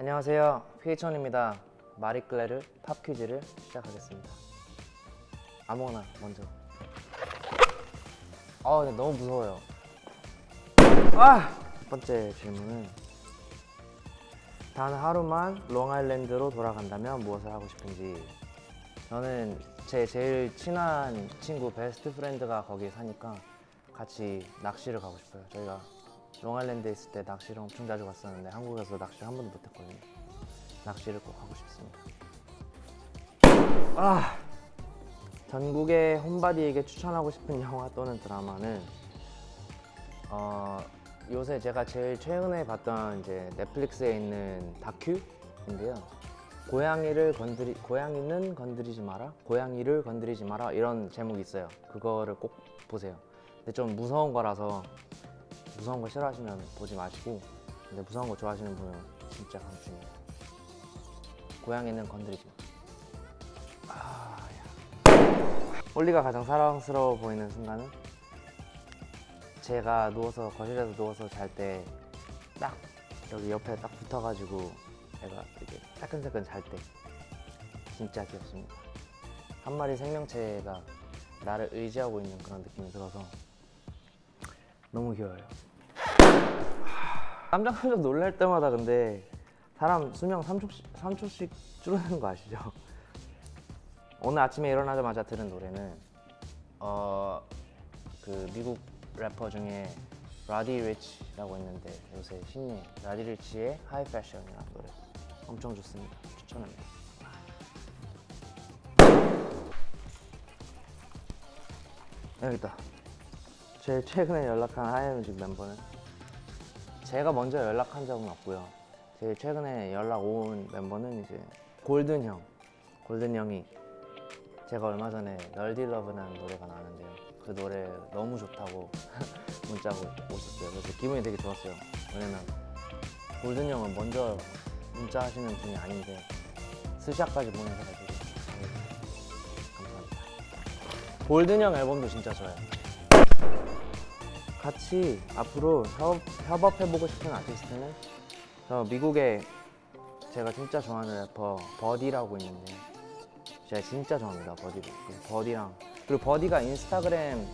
안녕하세요. pH-1입니다. Marie Claire pop quiz를 시작하겠습니다. 아무거나 먼저. 아 근데 너무 무서워요. 아! 첫 번째 질문은 단 하루만 롱아일랜드로 돌아간다면 무엇을 하고 싶은지. 저는 제 제일 친한 친구 best friend가 거기 사니까 같이 낚시를 가고 싶어요. 저희가 롱아일랜드에 있을 때 낚시를 엄청 자주 갔었는데 한국에 서 낚시를 한 번도 못했거든요. 낚시를 꼭 하고 싶습니다. 아 전국의 홈바디에게 추천하고 싶은 영화 또는 드라마는 어, 요새 제가 제일 최근에 봤던 이제 넷플릭스에 있는 다큐인데요. 고양이를 건드리 고양이는 건드리지 마라 고양이를 건드리지 마라 이런 제목이 있어요. 그거를 꼭 보세요. 근데 좀 무서운 거라서 무서운 거 싫어하시면 보지 마시고 근데 무서운 거 좋아하시는 분은 진짜 강추입니다 고양이는 건드리지 마. 아, 야. 홀리가 가장 사랑스러워 보이는 순간은? 제가 누워서 거실에서 누워서 잘 때 딱 여기 옆에 딱 붙어가지고 애가 이렇게 따끈따끈 잘 때 진짜 귀엽습니다. 한 마리 생명체가 나를 의지하고 있는 그런 느낌이 들어서 너무 귀여워요. 깜짝깜짝 놀랄 때마다 근데 사람 수명 3초씩, 3초씩 줄어드는 거 아시죠? 오늘 아침에 일어나자마자 들은 노래는 어, 그 미국 래퍼 중에 Roddy Ricch라고 있는데 요새 신예 Roddy Ricch의 High Fashion이라는 노래 엄청 좋습니다. 추천합니다. 여기 있다 제일 최근에 연락한 하이뮤직 멤버는? 제가 먼저 연락한 적은 없고요. 제일 최근에 연락 온 멤버는 이제 골든 형 골든 형이 제가 얼마 전에 널디 러브라는 노래가 나왔는데요. 그 노래 너무 좋다고 문자가 오셨어요. 그래서 기분이 되게 좋았어요. 왜냐면 Golden 형은 먼저 문자 하시는 분이 아닌데 스샷까지 보내셔가지고 감사합니다. Golden 형 앨범도 진짜 좋아요 같이 앞으로 협, 협업해보고 싶은 아티스트는? 저 미국에 제가 진짜 좋아하는 래퍼 Buddy라고 있는데 제가 진짜 좋아합니다 Buddy 그 Buddy랑 그리고 Buddy가 인스타그램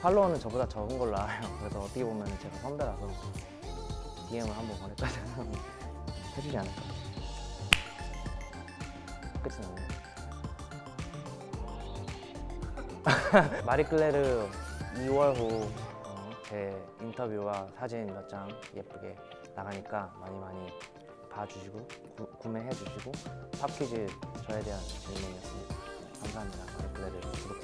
팔로워는 저보다 적은 걸로 알아요. 그래서 어떻게 보면 제가 선배라서 DM을 한번 보낼까 생각하면 해주지 않을까. 끝이 났네 마리클레르 2월 후 어, 제 인터뷰와 사진 몇 장 예쁘게 나가니까 많이 많이 봐주시고 구, 구매해 주시고 팝퀴즈 저에 대한 질문이었습니다. 감사합니다. 마리클레르 구독